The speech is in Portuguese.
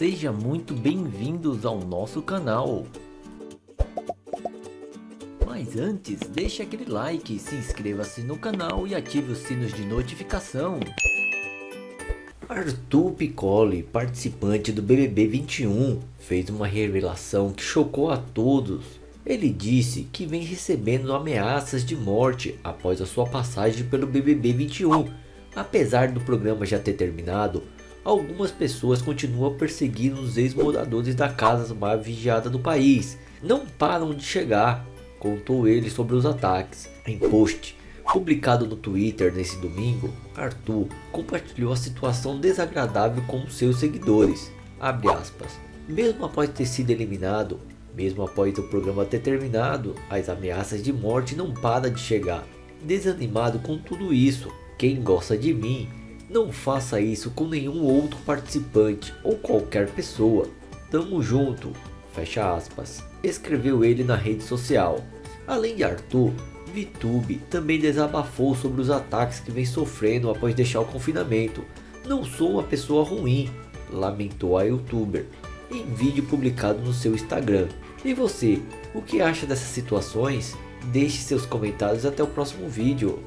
Seja muito bem-vindos ao nosso canal. Mas antes, deixe aquele like, se inscreva-se no canal e ative os sinos de notificação. Arthur Piccoli, participante do BBB 21, fez uma revelação que chocou a todos. Ele disse que vem recebendo ameaças de morte após a sua passagem pelo BBB 21. Apesar do programa já ter terminado, algumas pessoas continuam perseguindo os ex-moradores da casa mais vigiada do país. Não param de chegar, contou ele sobre os ataques. Em post publicado no Twitter nesse domingo, Arthur compartilhou a situação desagradável com seus seguidores. Mesmo após ter sido eliminado, mesmo após o programa ter terminado, as ameaças de morte não param de chegar. Desanimado com tudo isso, quem gosta de mim não faça isso com nenhum outro participante ou qualquer pessoa. Tamo junto. Fecha aspas. Escreveu ele na rede social. Além de Arthur, VTube também desabafou sobre os ataques que vem sofrendo após deixar o confinamento. Não sou uma pessoa ruim, lamentou a youtuber em vídeo publicado no seu Instagram. E você, o que acha dessas situações? Deixe seus comentários até o próximo vídeo.